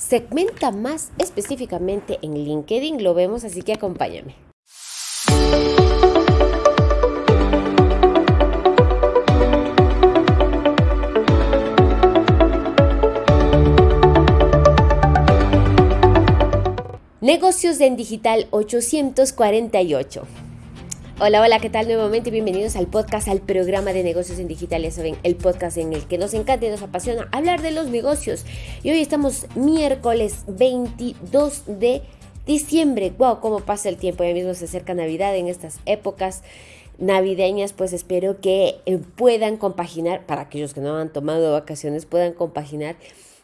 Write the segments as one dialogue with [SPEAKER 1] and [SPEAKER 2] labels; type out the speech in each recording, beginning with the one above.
[SPEAKER 1] segmenta más específicamente en LinkedIn. Lo vemos, así que acompáñame. Negocios en Digital 848. Hola, hola, ¿qué tal nuevamente? Bienvenidos al podcast, al programa de negocios en digital. Ya saben, el podcast en el que nos encanta y nos apasiona hablar de los negocios. Y hoy estamos miércoles 22 de diciembre. Wow, cómo pasa el tiempo. Ya mismo se acerca Navidad en estas épocas navideñas, pues espero que eh, puedan compaginar, para aquellos que no han tomado vacaciones, puedan compaginar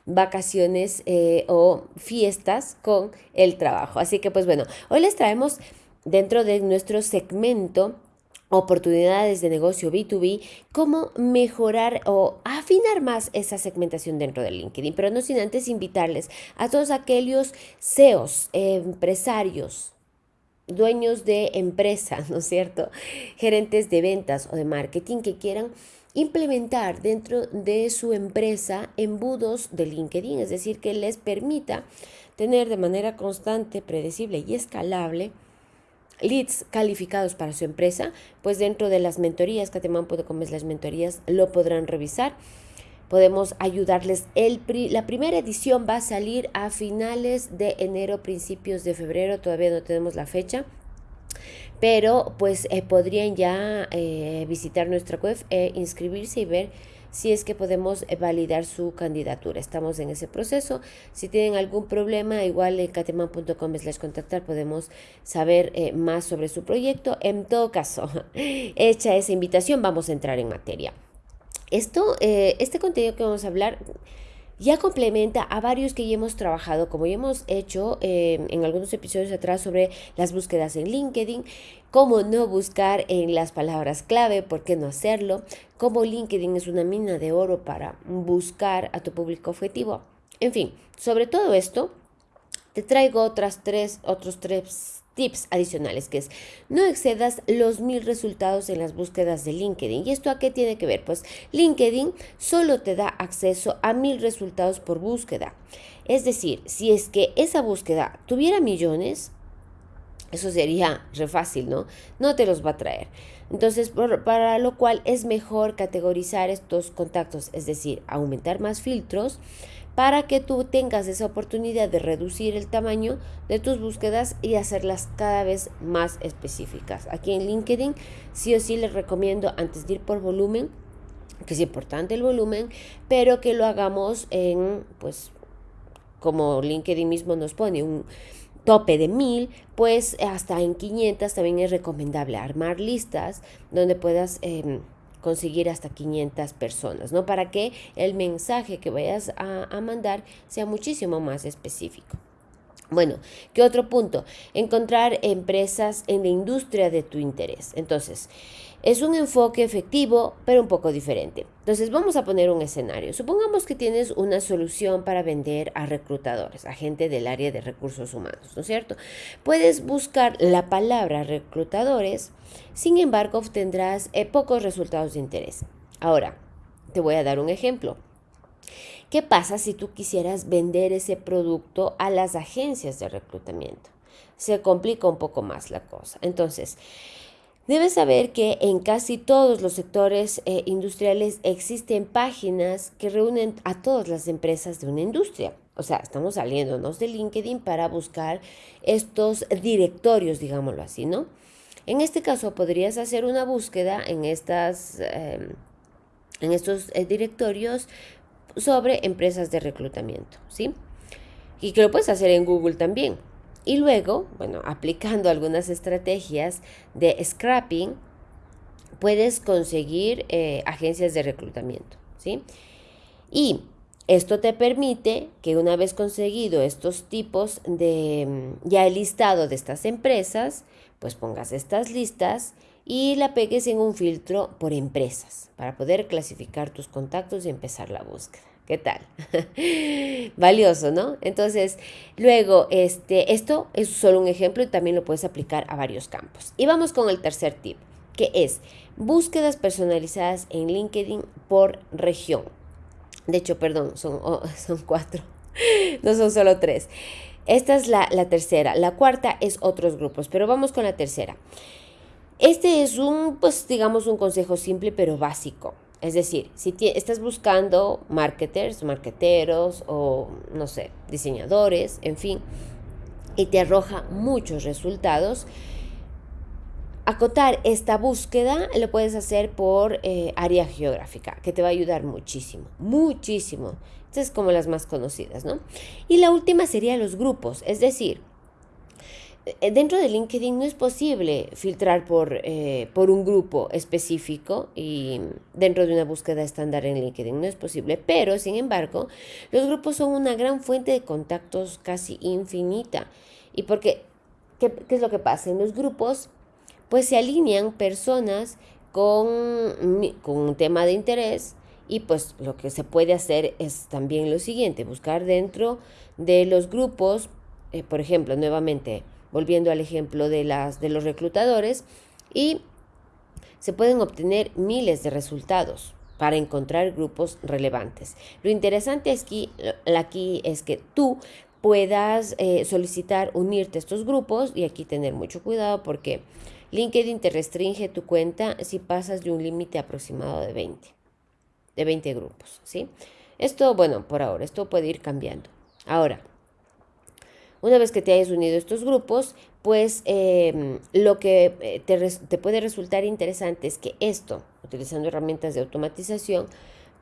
[SPEAKER 1] vacaciones eh, o fiestas con el trabajo. Así que pues bueno, hoy les traemos dentro de nuestro segmento oportunidades de negocio B2B, cómo mejorar o afinar más esa segmentación dentro de LinkedIn, pero no sin antes invitarles a todos aquellos CEOs, empresarios, dueños de empresas, ¿no es cierto? Gerentes de ventas o de marketing que quieran implementar dentro de su empresa embudos de LinkedIn, es decir, que les permita tener de manera constante, predecible y escalable leads calificados para su empresa, pues dentro de las mentorías, cateman.com es las mentorías, lo podrán revisar. Podemos ayudarles. El la primera edición va a salir a finales de enero, principios de febrero, todavía no tenemos la fecha pero pues eh, podrían ya eh, visitar nuestra web, e inscribirse y ver si es que podemos eh, validar su candidatura. Estamos en ese proceso. Si tienen algún problema, igual en cateman.com les contactar, podemos saber más sobre su proyecto. En todo caso, hecha esa invitación, vamos a entrar en materia. Esto, este contenido que vamos a hablar ya complementa a varios que ya hemos trabajado, como ya hemos hecho eh, en algunos episodios atrás sobre las búsquedas en LinkedIn, cómo no buscar en las palabras clave, por qué no hacerlo, cómo LinkedIn es una mina de oro para buscar a tu público objetivo. En fin, sobre todo esto, te traigo otras tres, otros tres tips adicionales, que es no excedas los mil resultados en las búsquedas de LinkedIn. ¿Y esto a qué tiene que ver? Pues LinkedIn solo te da acceso a mil resultados por búsqueda. Es decir, si es que esa búsqueda tuviera millones, eso sería re fácil, ¿no? No te los va a traer. Entonces, para lo cual es mejor categorizar estos contactos, es decir, aumentar más filtros para que tú tengas esa oportunidad de reducir el tamaño de tus búsquedas y hacerlas cada vez más específicas. Aquí en LinkedIn sí o sí les recomiendo antes de ir por volumen, que es importante el volumen, pero que lo hagamos en, pues, como LinkedIn mismo nos pone, un tope de mil, pues hasta en 500 también es recomendable armar listas donde puedas... Em, conseguir hasta 500 personas, ¿no? Para que el mensaje que vayas a, a mandar sea muchísimo más específico. Bueno, ¿qué otro punto? Encontrar empresas en la industria de tu interés. Entonces, es un enfoque efectivo, pero un poco diferente. Entonces, vamos a poner un escenario. Supongamos que tienes una solución para vender a reclutadores, a gente del área de recursos humanos, ¿no es cierto? Puedes buscar la palabra reclutadores, sin embargo, obtendrás eh, pocos resultados de interés. Ahora, te voy a dar un ejemplo. ¿Qué pasa si tú quisieras vender ese producto a las agencias de reclutamiento? Se complica un poco más la cosa. Entonces, debes saber que en casi todos los sectores eh, industriales existen páginas que reúnen a todas las empresas de una industria. O sea, estamos saliéndonos de LinkedIn para buscar estos directorios, digámoslo así, ¿no? En este caso, podrías hacer una búsqueda en, estas, em, en estos eh, directorios sobre empresas de reclutamiento, ¿sí? Y que lo puedes hacer en Google también. Y luego, bueno, aplicando algunas estrategias de scrapping, puedes conseguir eh, agencias de reclutamiento, ¿sí? Y esto te permite que una vez conseguido estos tipos de, mm, ya el listado de estas empresas, pues pongas estas listas y la pegues en un filtro por empresas para poder clasificar tus contactos y empezar la búsqueda. ¿Qué tal? Valioso, ¿no? Entonces, luego, este, esto es solo un ejemplo y también lo puedes aplicar a varios campos. Y vamos con el tercer tip, que es búsquedas personalizadas en LinkedIn por región. De hecho, perdón, son, oh, cuatro. no son solo tres. Esta es la, la, tercera. La cuarta es otros grupos, pero vamos con la tercera. Este es un, pues digamos, un consejo simple pero básico. Es decir, si estás buscando marketers, marketeros o, no sé, diseñadores, en fin, y te arroja muchos resultados, acotar esta búsqueda lo puedes hacer por eh, área geográfica, que te va a ayudar muchísimo, muchísimo. Estas es como las más conocidas, ¿no? Y la última sería los grupos, es decir, dentro de LinkedIn no es posible filtrar por, eh, por un grupo específico y dentro de una búsqueda estándar en LinkedIn no es posible, pero sin embargo los grupos son una gran fuente de contactos casi infinita. ¿Y porque qué, qué es lo que pasa? En los grupos pues se alinean personas con, con un tema de interés y pues lo que se puede hacer es también lo siguiente, buscar dentro de los grupos, eh, por ejemplo, nuevamente, volviendo al ejemplo de, las, de los reclutadores, y se pueden obtener miles de resultados para encontrar grupos relevantes. Lo interesante aquí, aquí es que tú puedas eh, solicitar unirte a estos grupos y aquí tener mucho cuidado porque LinkedIn te restringe tu cuenta si pasas de un límite aproximado de 20, de 20 grupos, ¿sí? Esto, bueno, por ahora, esto puede ir cambiando. Ahora, una vez que te hayas unido a estos grupos, pues em, lo que eh, te, puede resultar interesante es que esto, utilizando herramientas de automatización,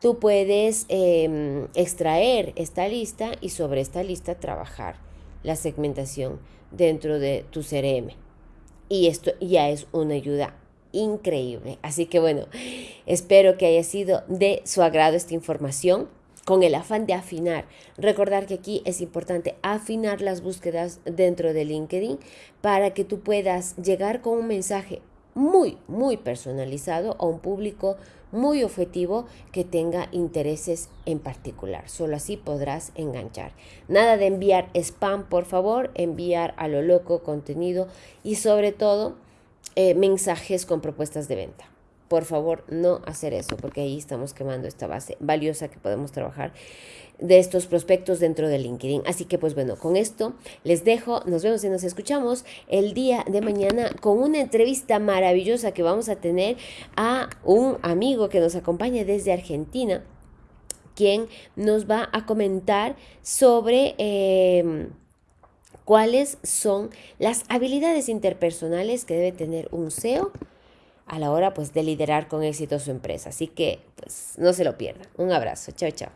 [SPEAKER 1] tú puedes em, extraer esta lista y sobre esta lista trabajar la segmentación dentro de tu CRM. Y esto ya es una ayuda increíble. Así que bueno, espero que haya sido de su agrado esta información con el afán de afinar. Recordar que aquí es importante afinar las búsquedas dentro de LinkedIn para que tú puedas llegar con un mensaje muy, muy personalizado a un público muy objetivo que tenga intereses en particular. Solo así podrás enganchar. Nada de enviar spam, por favor, enviar a lo loco contenido y sobre todo eh, mensajes con propuestas de venta por favor no hacer eso, porque ahí estamos quemando esta base valiosa que podemos trabajar de estos prospectos dentro de LinkedIn. Así que pues bueno, con esto les dejo, nos vemos y nos escuchamos el día de mañana con una entrevista maravillosa que vamos a tener a un amigo que nos acompaña desde Argentina, quien nos va a comentar sobre... Em, cuáles son las habilidades interpersonales que debe tener un SEO a la hora pues de liderar con éxito su empresa. Así que pues no se lo pierdan. Un abrazo. Chao, chao.